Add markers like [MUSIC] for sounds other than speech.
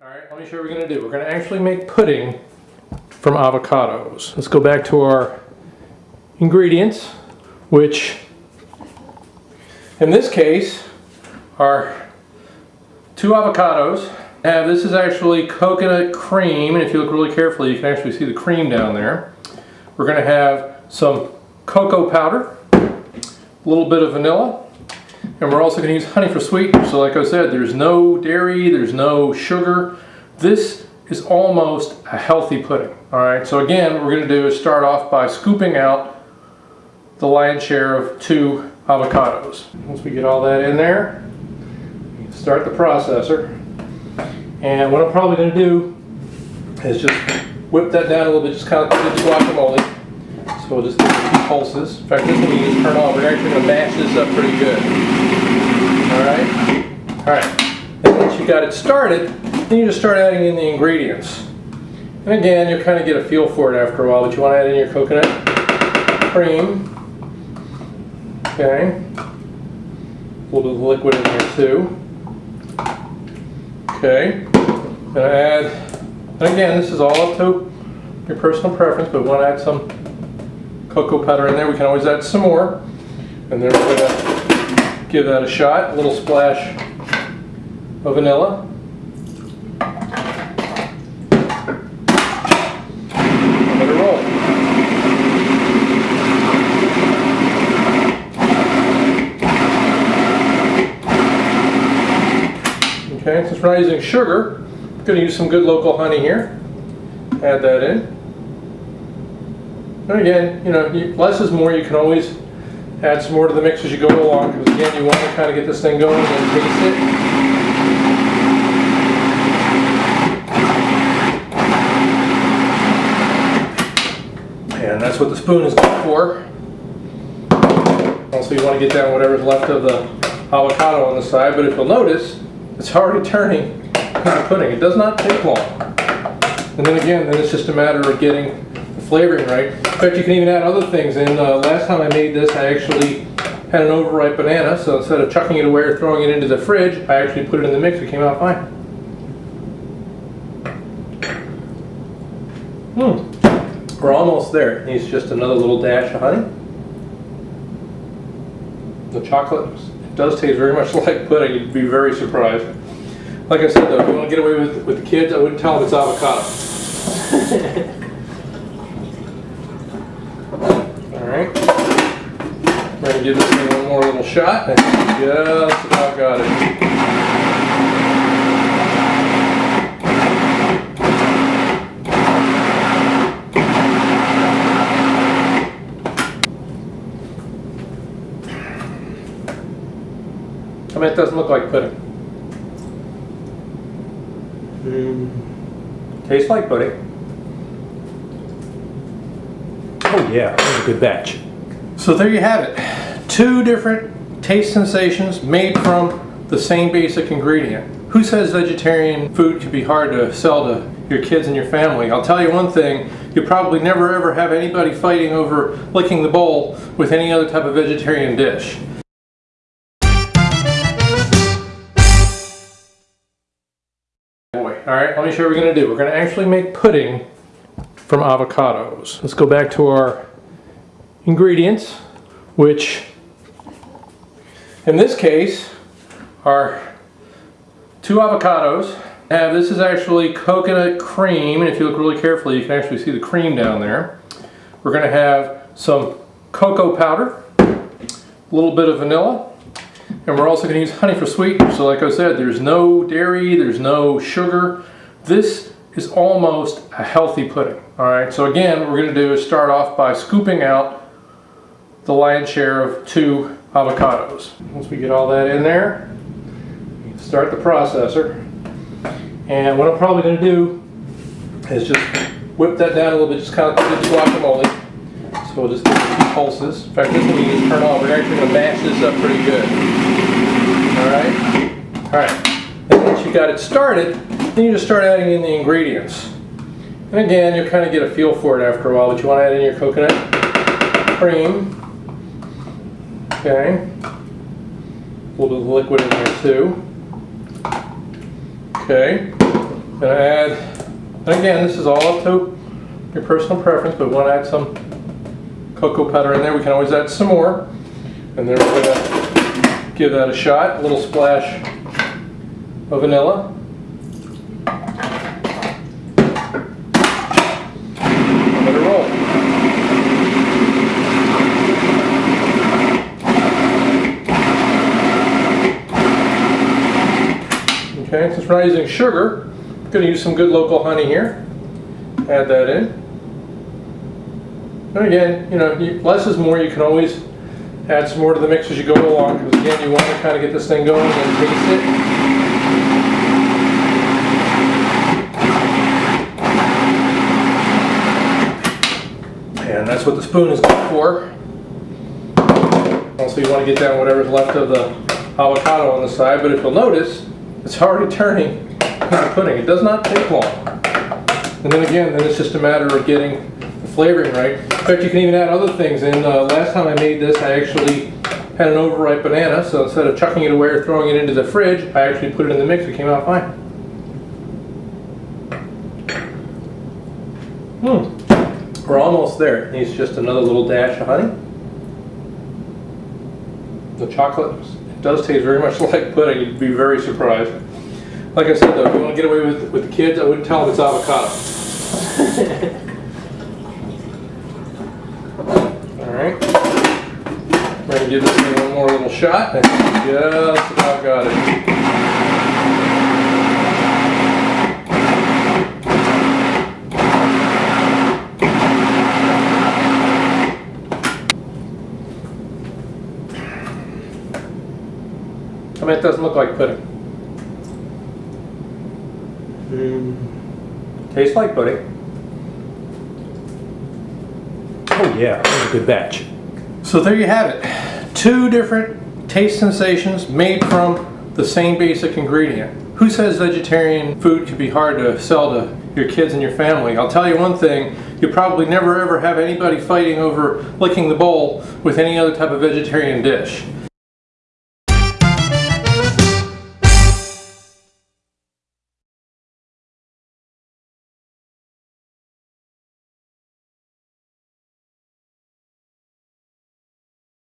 All right, let me show you what we're going to do. We're going to actually make pudding from avocados. Let's go back to our ingredients, which in this case are two avocados. Have this is actually coconut cream, and if you look really carefully, you can actually see the cream down there. We're going to have some cocoa powder, a little bit of vanilla, and we're also going to use honey for sweetener. So like I said, there's no dairy, there's no sugar. This is almost a healthy pudding. All right, so again, what we're going to do is start off by scooping out the lion's share of two avocados. Once we get all that in there, start the processor. And what I'm probably going to do is just whip that down a little bit, just kind of like did guacamole. So we'll just give it few pulses. In fact, this one you just turn off. We're actually going to mash this up pretty good. All right? All right. And once you got it started, then you just start adding in the ingredients. And again, you'll kind of get a feel for it after a while, but you want to add in your coconut cream. Okay. A little bit of liquid in here too. Okay. Gonna add, and again, this is all up to your personal preference, but we want to add some cocoa powder in there. We can always add some more. And then we're going to give that a shot. A little splash of vanilla. Let it roll. Okay, since we're not using sugar, I'm going to use some good local honey here. Add that in. And again, you know, less is more. You can always add some more to the mix as you go along because again, you want to kind of get this thing going and taste it. And that's what the spoon is good for. Also, you want to get down whatever's left of the avocado on the side, but if you'll notice, it's already turning into pudding. It does not take long. And then again, then it's just a matter of getting flavoring right. In fact, you can even add other things in. Uh, last time I made this, I actually had an overripe banana, so instead of chucking it away or throwing it into the fridge, I actually put it in the mix. It came out fine. Hmm. We're almost there. It needs just another little dash of honey. The chocolate does taste very much [LAUGHS] like pudding. You'd be very surprised. Like I said though, if you want to get away with, with the kids, I wouldn't tell them it's avocado. [LAUGHS] To give this thing one more little shot. and Just about got it. I mean, it doesn't look like pudding. Hmm. Tastes like pudding. Oh yeah, that was a good batch. So there you have it. Two different taste sensations made from the same basic ingredient. Who says vegetarian food can be hard to sell to your kids and your family? I'll tell you one thing, you probably never ever have anybody fighting over licking the bowl with any other type of vegetarian dish. Boy, all right, let me show you what we're going to do. We're going to actually make pudding from avocados. Let's go back to our ingredients, which in this case are two avocados. Have this is actually coconut cream, and if you look really carefully, you can actually see the cream down there. We're going to have some cocoa powder, a little bit of vanilla, and we're also going to use honey for sweetener. So like I said, there's no dairy, there's no sugar. This is almost a healthy pudding. All right, so again, what we're going to do is start off by scooping out the lion's share of two avocados. Once we get all that in there, start the processor. And what I'm probably going to do is just whip that down a little bit, just kind of like we did guacamole. So we'll just give it a few pulses. In fact, this one you just turn off. We're actually going to mash this up pretty good. All right? All right. And once you got it started, then you just start adding in the ingredients. And again, you'll kind of get a feel for it after a while, but you want to add in your coconut cream. Okay. A little bit of liquid in there too. Okay. Gonna add, and again, this is all up to your personal preference, but we want to add some cocoa powder in there. We can always add some more. And then we're gonna give that a shot, a little splash of vanilla. Let it roll. Okay, since we're not using sugar, I'm going to use some good local honey here. Add that in. And again, you know, less is more. You can always add some more to the mix as you go along, because again, you want to kind of get this thing going and taste it. And that's what the spoon is good for. Also, you want to get down whatever's left of the avocado on the side, but if you'll notice, it's already turning into pudding. It does not take long. And then again, then it's just a matter of getting the flavoring right. In fact, you can even add other things in. Uh, last time I made this, I actually had an overripe banana, so instead of chucking it away or throwing it into the fridge, I actually put it in the mix. It came out fine. Hmm. We're almost there. It needs just another little dash of honey. The chocolate does taste very much [LAUGHS] like pudding. You'd be very surprised. Like I said, though, if you want to get away with with the kids, I wouldn't tell them it's avocado. [LAUGHS] All right. We're gonna give this one more little shot. Just about got it. I mean, it doesn't look like pudding. Hmm. Tastes like pudding. Oh yeah, that was a good batch. So there you have it. Two different taste sensations made from the same basic ingredient. Who says vegetarian food can be hard to sell to your kids and your family? I'll tell you one thing, you probably never ever have anybody fighting over licking the bowl with any other type of vegetarian dish.